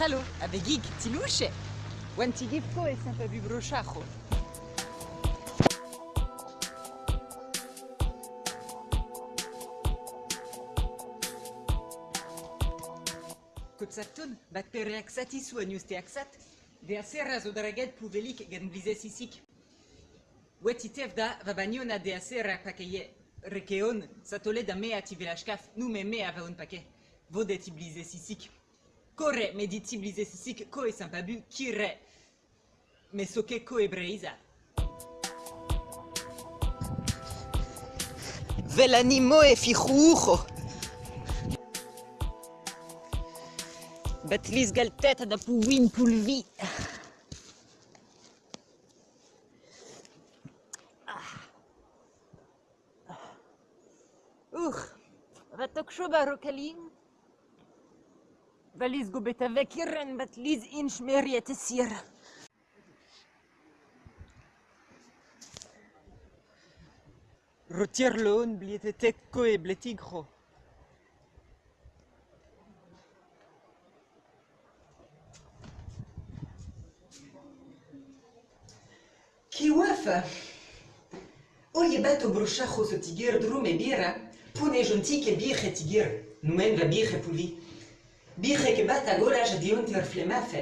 Hallo, abegig tiluche. Wantigivko e sempre più brochajo. Kotsatun, bat pereaxati su aniuste axat, de acera zo draget puvelik gen blizesisik. Wetitev da vabaniona de acera pakeye rekeon, satole da mea ti velashkaf, nu me mea va un paquet. Vodet blizesisik. Kore mediti blizesisik ko e sampabu kire. Me soke ko e breiza. Velanimo e fijujo. Batlis galteta da puwin pulvi. Uch, vatok shoba rokalim. Valis gobet avec irren batlis inch meriet sir. Retire le on blietete ko e bletigro. Kiwafa. Oye bato brochajo so tigir drum e bira. Pune jonti ke birre tigir. Numen va birre pulvi. בחקמת הגולש דיונטר פלמאפה.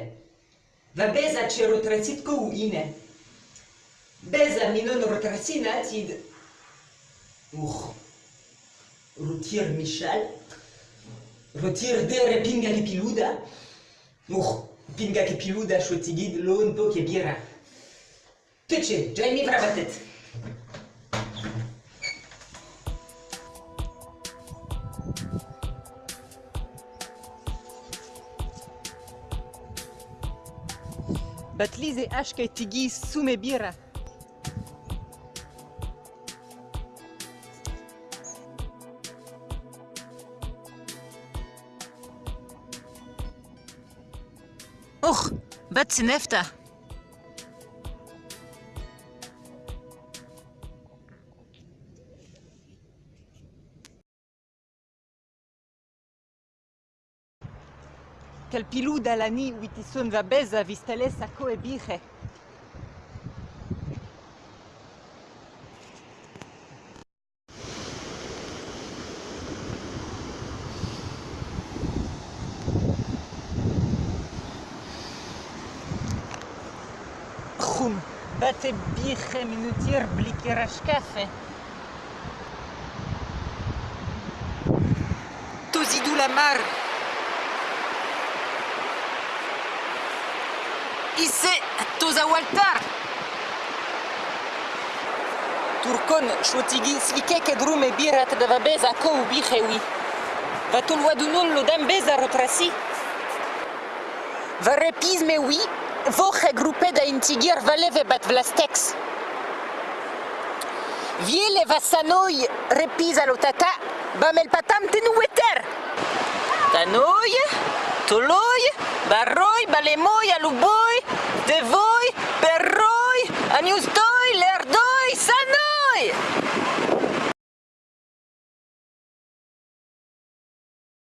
ובזה צ'רוטרצית קווינה. בזה מינון רוטרצינה עתיד. אוך. רוטיר מישל. רוטיר דר פינגה כפילודה. אוך. פינגה כפילודה שתגיד לא נפו כבירה. תצ'ה, ג'יימי ורבתת. bet lyzai aš kai tigi sume bira. Uch, bet sinefta. Quel pilou d'alani witison va beza vistales a ko e biche. Chum, bate biche minutir blikerash Ise toza waltar. Turkon chotigi slikek edrum e birat da va bez a ko u bichewi Va tol wa du lo dam bez a rotrasi. Va repiz me wi voche grupe da intigir va leve bat vlastex. Viele va sanoi repiz a lo tata Bamel patam tenu weter. Tanoi, toloi, barroi, balemoi, aluboi, devoi, perroi, aniusto